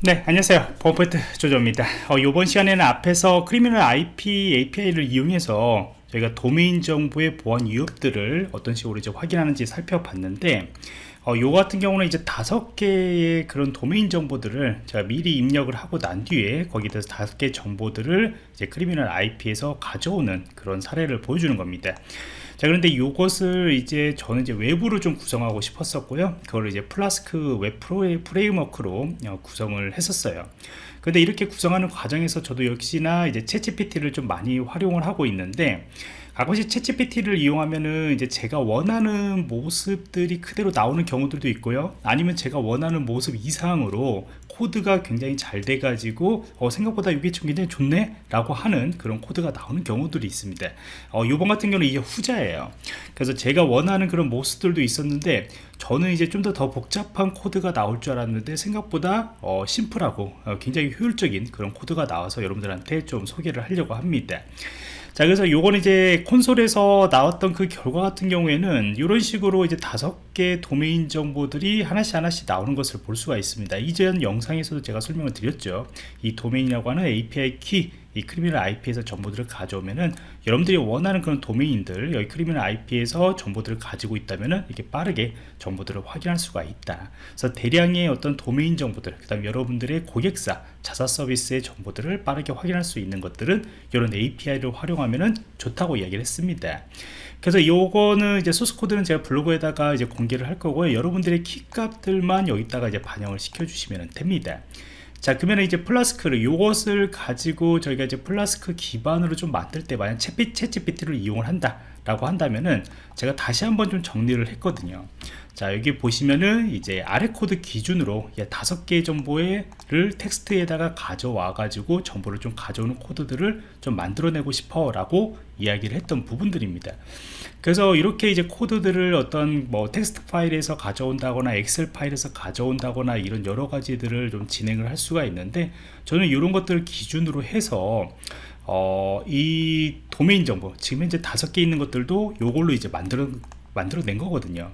네 안녕하세요. 범포인트 조조입니다. 어, 이번 시간에는 앞에서 크리미널 IP API를 이용해서 저희가 도메인 정보의 보안 위협들을 어떤 식으로 이제 확인하는지 살펴봤는데 어, 요 같은 경우는 이제 다섯 개의 그런 도메인 정보들을 제가 미리 입력을 하고 난 뒤에 거기에 대해서 다섯 개 정보들을 이제 크리미널 IP에서 가져오는 그런 사례를 보여주는 겁니다 자 그런데 이것을 이제 저는 이제 외부로 좀 구성하고 싶었었고요. 그걸 이제 플라스크 웹 framework로 어, 구성을 했었어요. 근데 이렇게 구성하는 과정에서 저도 역시나 이제 ChatGPT를 좀 많이 활용을 하고 있는데 가끔씩 ChatGPT를 이용하면은 이제 제가 원하는 모습들이 그대로 나오는 경우들도 있고요. 아니면 제가 원하는 모습 이상으로 코드가 굉장히 잘 돼가지고 어, 생각보다 이게 좀 굉장히 좋네? 라고 하는 그런 코드가 나오는 경우들이 있습니다. 어, 요번 같은 경우는 이게 후자예요. 그래서 제가 원하는 그런 모습들도 있었는데 저는 이제 좀 더 더 복잡한 코드가 나올 줄 알았는데 생각보다 어, 심플하고 어, 굉장히 효율적인 그런 코드가 나와서 여러분들한테 좀 소개를 하려고 합니다 자 그래서 요건 이제 콘솔에서 나왔던 그 결과 같은 경우에는 이런 식으로 이제 다섯 개 도메인 정보들이 하나씩 하나씩 나오는 것을 볼 수가 있습니다. 이전 영상에서도 제가 설명을 드렸죠. 이 도메인이라고 하는 API 키 이 Criminal IP에서 정보들을 가져오면은 여러분들이 원하는 그런 도메인들 여기 Criminal IP에서 정보들을 가지고 있다면은 이렇게 빠르게 정보들을 확인할 수가 있다. 그래서 대량의 어떤 도메인 정보들 그 다음 여러분들의 고객사 자사 서비스의 정보들을 빠르게 확인할 수 있는 것들은 이런 API를 활용하면은 좋다고 이야기를 했습니다 그래서 요거는 이제 소스 코드는 제가 블로그에다가 이제 공개를 할 거고요. 여러분들의 키 값들만 여기다가 이제 반영을 시켜 주시면 됩니다. 자 그러면 이제 Flask를 이것을 가지고 저희가 이제 플라스크 기반으로 좀 만들 때 만약 채 g p t 를 이용을 한다 라고 한다면은 제가 다시 한번 좀 정리를 했거든요. 자 여기 보시면은 이제 아래 코드 기준으로 다섯 개 정보를 텍스트에다가 가져와 가지고 정보를 좀 가져오는 코드들을 좀 만들어내고 싶어 라고 이야기를 했던 부분들입니다. 그래서 이렇게 이제 코드들을 어떤 뭐 텍스트 파일에서 가져온다거나 엑셀 파일에서 가져온다거나 이런 여러 가지들을 좀 진행을 할 수가 있는데 저는 이런 것들을 기준으로 해서 어, 이 도메인 정보 지금 현재 다섯 개 있는 것들도 요걸로 이제 만들어 만들어낸 거거든요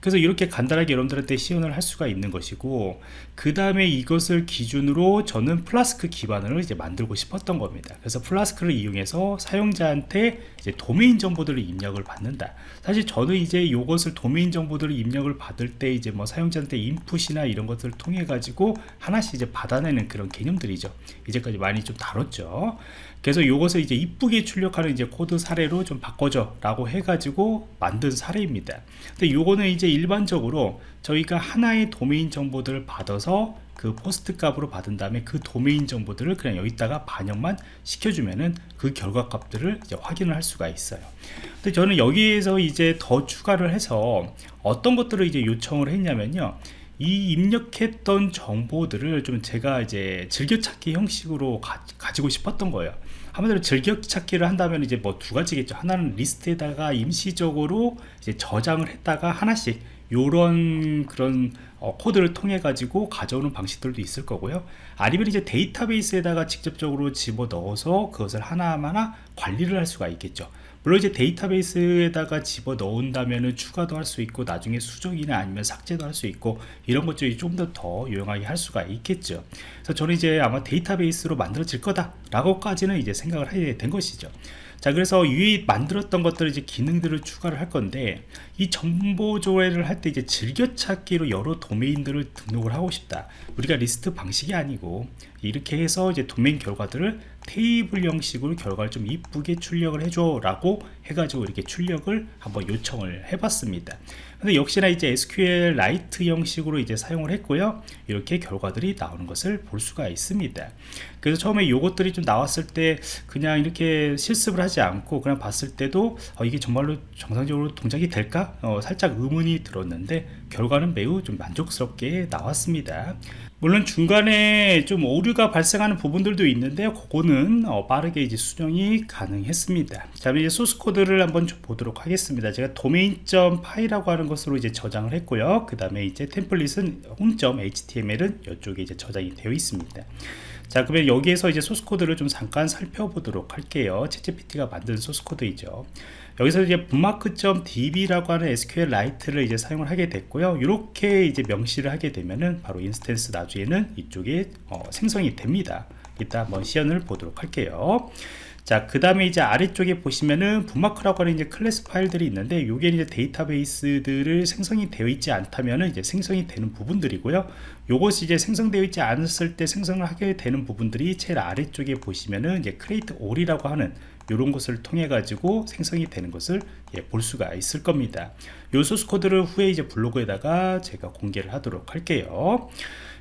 그래서 이렇게 간단하게 여러분들한테 시연을 할 수가 있는 것이고 그 다음에 이것을 기준으로 저는 플라스크 기반을 이제 만들고 싶었던 겁니다. 그래서 Flask를 이용해서 사용자한테 이제 도메인 정보들을 입력을 받는다. 사실 저는 이제 이것을 도메인 정보들을 입력을 받을 때 이제 뭐 사용자한테 인풋이나 이런 것들을 통해 가지고 하나씩 이제 받아내는 그런 개념들이죠. 이제까지 많이 좀 다뤘죠. 그래서 이것을 이제 이쁘게 출력하는 이제 코드 사례로 좀 바꿔줘 라고 해가지고 만든 사례입니다. 근데 요거는 이제 일반적으로 저희가 하나의 도메인 정보들을 받아서 그 POST 값으로 받은 다음에 그 도메인 정보들을 그냥 여기다가 반영만 시켜주면은 그 결과 값들을 이제 확인을 할 수가 있어요. 근데 저는 여기에서 이제 더 추가를 해서 어떤 것들을 이제 요청을 했냐면요. 이 입력했던 정보들을 좀 제가 이제 즐겨찾기 형식으로 가, 가지고 싶었던 거예요 한마디로 즐겨 찾기를 한다면 이제 뭐 두 가지겠죠. 하나는 리스트에다가 임시적으로 이제 저장을 했다가 하나씩 요런 그런 어, 코드를 통해 가지고 가져오는 방식들도 있을 거고요. 아니면 이제 데이터베이스에다가 직접적으로 집어 넣어서 그것을 하나하나 관리를 할 수가 있겠죠 물론 이제 데이터베이스에다가 집어 넣은다면 추가도 할 수 있고 나중에 수정이나 아니면 삭제도 할 수 있고 이런 것들이 좀 더 더 유용하게 할 수가 있겠죠. 그래서 저는 이제 아마 데이터베이스로 만들어질 거다 라고까지는 이제 생각을 하게 된 것이죠. 자 그래서 위 만들었던 것들을 이제 기능들을 추가를 할 건데 이 정보 조회를 할 때 이제 즐겨찾기로 여러 도메인들을 등록을 하고 싶다. 우리가 리스트 방식이 아니고 이렇게 해서 이제 도메인 결과들을 테이블 형식으로 결과를 좀 이쁘게 출력을 해줘 라고 해가지고 이렇게 출력을 한번 요청을 해봤습니다. 근데 역시나 이제 SQL 라이트 형식으로 이제 사용을 했고요. 이렇게 결과들이 나오는 것을 볼 수가 있습니다 그래서 처음에 요것들이 좀 나왔을 때 그냥 이렇게 실습을 하지 않고 그냥 봤을 때도 어, 이게 정말로 정상적으로 동작이 될까? 어, 살짝 의문이 들었는데 결과는 매우 좀 만족스럽게 나왔습니다. 물론 중간에 좀 오류가 발생하는 부분들도 있는데 그거는 어, 빠르게 이제 수정이 가능했습니다. 자 이제 소스 코드를 한번 보도록 하겠습니다. 제가 domain.py라고 점 하는 것으로 이제 저장을 했고요. 그 다음에 이제 템플릿은 home.html은 이쪽에 이제 저장이 되어 있습니다. 자 그러면 여기에서 이제 소스 코드를 좀 잠깐 살펴보도록 할게요 ChatGPT가 만든 소스 코드이죠 여기서 이제 bookmark.db라고 하는 SQLite를 이제 사용을 하게 됐고요. 이렇게 이제 명시를 하게 되면은 바로 instance 나중에는 이쪽에 어, 생성이 됩니다. 이따 한번 시연을 보도록 할게요. 자, 그 다음에 이제 아래쪽에 보시면은 분마크라고 하는 이제 클래스 파일들이 있는데 요게 이제 데이터베이스들을 생성이 되어 있지 않다면은 이제 생성이 되는 부분들이고요. 요것이 이제 생성되어 있지 않았을 때 생성을 하게 되는 부분들이 제일 아래쪽에 보시면은 이제 create all이라고 하는 이런 것을 통해 가지고 생성이 되는 것을 예, 볼 수가 있을 겁니다. 요 소스 코드를 후에 이제 블로그에다가 제가 공개를 하도록 할게요.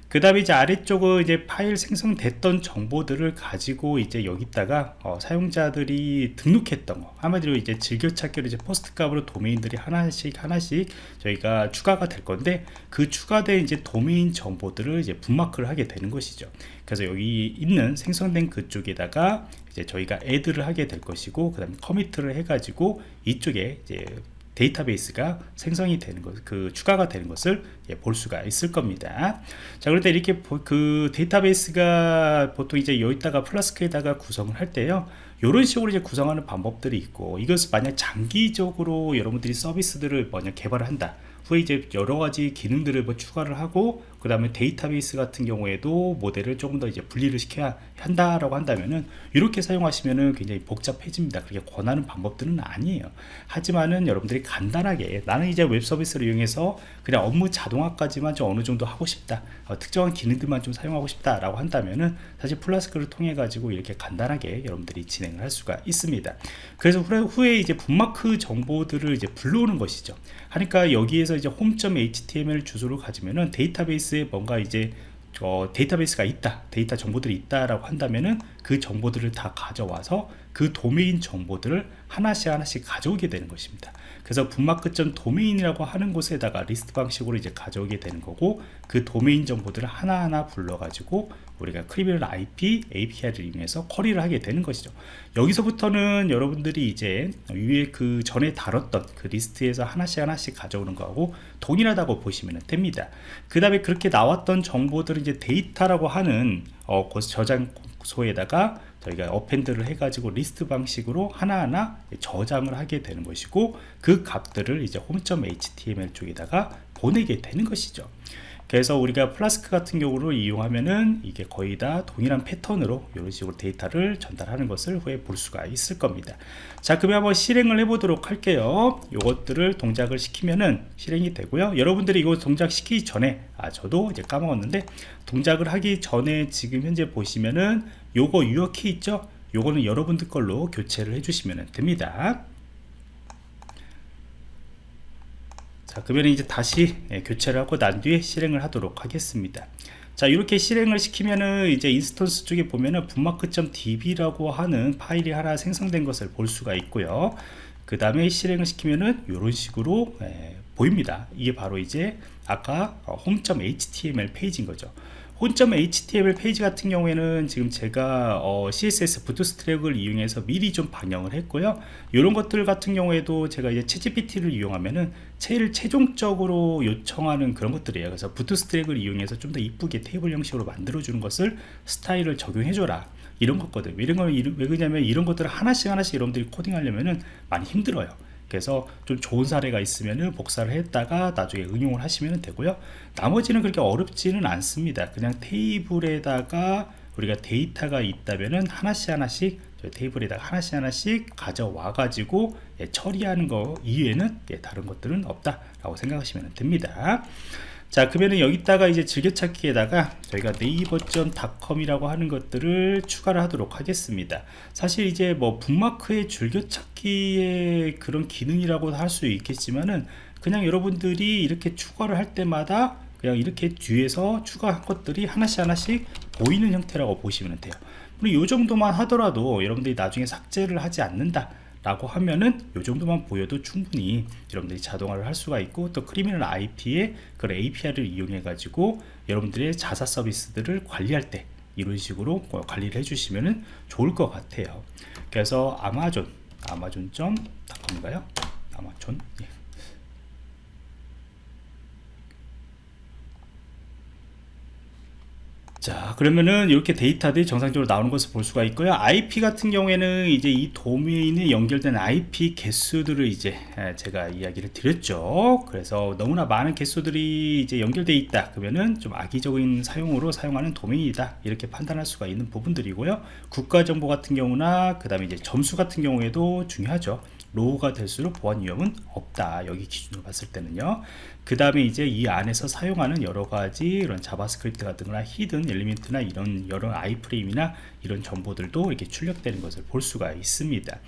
그 다음에 이제 아래쪽은 이제 파일 생성됐던 정보들을 가지고 이제 여기다가 어, 사용자들이 등록했던 거. 한마디로 이제 즐겨찾기로 이제 POST 값으로 도메인들이 하나씩 하나씩 저희가 추가가 될 건데 그 추가된 이제 도메인 정보들을 이제 bookmark를 하게 되는 것이죠. 그래서 여기 있는 생성된 그쪽에다가 이제 저희가 add를 하게 될 것이고 그 다음에 commit을 해 가지고 이쪽에 이제 데이터베이스가 생성이 되는 것, 그 추가가 되는 것을 예, 볼 수가 있을 겁니다. 자, 그런데 이렇게 그 데이터베이스가 보통 이제 여기다가 플라스크에다가 구성을 할 때요. 이런 식으로 이제 구성하는 방법들이 있고 이것을 만약 장기적으로 여러분들이 서비스들을 만약 개발을 한다. 후에 이제 여러 가지 기능들을 뭐 추가를 하고 그 다음에 데이터베이스 같은 경우에도 모델을 조금 더 이제 분리를 시켜야 한다라고 한다면은 이렇게 사용하시면은 굉장히 복잡해집니다. 그렇게 권하는 방법들은 아니에요. 하지만은 여러분들이 간단하게 나는 이제 웹 서비스를 이용해서 그냥 업무 자동화까지만 좀 어느 정도 하고 싶다. 어, 특정한 기능들만 좀 사용하고 싶다라고 한다면은 사실 Flask를 통해 가지고 이렇게 간단하게 여러분들이 진행을 할 수가 있습니다. 그래서 후에 이제 분마크 정보들을 이제 불러오는 것이죠. 하니까 여기에서 이제 home.html 주소를 가지면은 데이터베이스 에 뭔가 이제 어, 데이터베이스가 있다 데이터 정보들이 있다라고 한다면은 그 정보들을 다 가져와서 그 도메인 정보들을 하나씩 하나씩 가져오게 되는 것입니다. 그래서 bookmark점 도메인이라고 하는 곳에다가 리스트 방식으로 이제 가져오게 되는 거고 그 도메인 정보들을 하나하나 불러 가지고 우리가 Criminal IP API를 이용해서 query를 하게 되는 것이죠. 여기서부터는 여러분들이 이제 위에 그 전에 다뤘던 그 리스트에서 하나씩 하나씩 가져오는 거하고 동일하다고 보시면 됩니다. 그 다음에 그렇게 나왔던 정보들을 이제 데이터라고 하는 어, 저장소에다가 저희가 append를 해가지고 리스트 방식으로 하나하나 저장을 하게 되는 것이고 그 값들을 이제 home.html 쪽에다가 보내게 되는 것이죠. 그래서 우리가 플라스크 같은 경우로 이용하면은 이게 거의 다 동일한 패턴으로 이런 식으로 데이터를 전달하는 것을 후에 볼 수가 있을 겁니다. 자 그러면 한번 실행을 해 보도록 할게요. 요것들을 동작을 시키면은 실행이 되고요. 여러분들이 이거 동작 시키기 전에 아 저도 이제 까먹었는데 동작을 하기 전에 지금 현재 보시면은 요거 your key 있죠? 요거는 여러분들 걸로 교체를 해주시면 됩니다. 자 그러면 이제 다시 예, 교체를 하고 난 뒤에 실행을 하도록 하겠습니다. 자 이렇게 실행을 시키면은 이제 instance 쪽에 보면은 bookmark.db라고 하는 파일이 하나 생성된 것을 볼 수가 있고요. 그 다음에 실행을 시키면은 이런 식으로 예, 보입니다. 이게 바로 이제 아까 home.html 페이지인 거죠 home.html 페이지 같은 경우에는 지금 제가 어, css Bootstrap을 이용해서 미리 좀 반영을 했고요. 이런 것들 같은 경우에도 제가 이제 채GPT를 이용하면은 제일 최종적으로 요청하는 그런 것들이에요. 그래서 부트스트랩을 이용해서 좀 더 이쁘게 테이블 형식으로 만들어 주는 것을 스타일을 적용해 줘라. 이런 것거든 이런 걸왜 그러냐면 이런 것들을 하나씩 하나씩 여러분들이 코딩하려면은 많이 힘들어요 그래서 좀 좋은 사례가 있으면 복사를 했다가 나중에 응용을 하시면 되고요. 나머지는 그렇게 어렵지는 않습니다. 그냥 테이블에다가 우리가 데이터가 있다면은 하나씩 하나씩 테이블에다가 하나씩 하나씩 가져와 가지고 예, 처리하는 거 이외에는 예, 다른 것들은 없다 라고 생각하시면 됩니다 자 그러면 여기다가 이제 즐겨찾기에다가 저희가 네이버.com이라고 하는 것들을 추가를 하도록 하겠습니다. 사실 이제 뭐 북마크의 즐겨찾기의 그런 기능이라고 할 수 있겠지만은 그냥 여러분들이 이렇게 추가를 할 때마다 그냥 이렇게 뒤에서 추가한 것들이 하나씩 하나씩 보이는 형태라고 보시면 돼요. 그리고 이 정도만 하더라도 여러분들이 나중에 삭제를 하지 않는다 라고 하면은 이 정도만 보여도 충분히 여러분들이 자동화를 할 수가 있고 또 크리미널 IP의 그런 API를 이용해 가지고 여러분들의 자사 서비스들을 관리할 때 이런 식으로 관리를 해주시면 좋을 것 같아요. 그래서 아마존 아마존.com인가요? 아마존? 예. 자 그러면은 이렇게 데이터들이 정상적으로 나오는 것을 볼 수가 있고요. IP 같은 경우에는 이제 이 도메인에 연결된 IP 개수들을 이제 에, 제가 이야기를 드렸죠. 그래서 너무나 많은 개수들이 이제 연결되어 있다. 그러면은 좀 악의적인 사용으로 사용하는 도메인이다. 이렇게 판단할 수가 있는 부분들이고요. 국가정보 같은 경우나 그 다음에 이제 점수 같은 경우에도 중요하죠 로우가 될수록 보안 위험은 없다. 여기 기준으로 봤을 때는요. 그 다음에 이제 이 안에서 사용하는 여러가지 이런 JavaScript 같은 거나 hidden element나 이런 여러 iframe이나 이런 정보들도 이렇게 출력되는 것을 볼 수가 있습니다.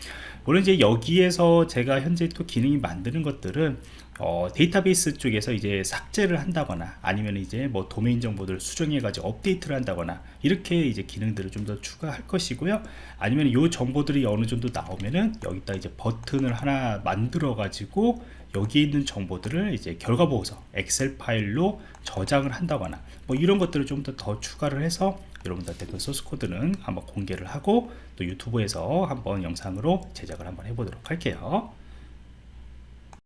물론 이제 여기에서 제가 현재 또 기능이 만드는 것들은 어, 데이터베이스 쪽에서 이제 삭제를 한다거나 아니면 이제 뭐 도메인 정보들을 수정해 가지고 업데이트를 한다거나 이렇게 이제 기능들을 좀 더 추가할 것이고요. 아니면 이 정보들이 어느 정도 나오면은 여기다 이제 버튼을 하나 만들어 가지고 여기 있는 정보들을 이제 결과 보고서 엑셀 파일로 저장을 한다거나 뭐 이런 것들을 좀 더 더 추가를 해서 여러분들한테 그 소스 코드는 한번 공개를 하고 또 유튜브에서 한번 영상으로 제작을 한번 해보도록 할게요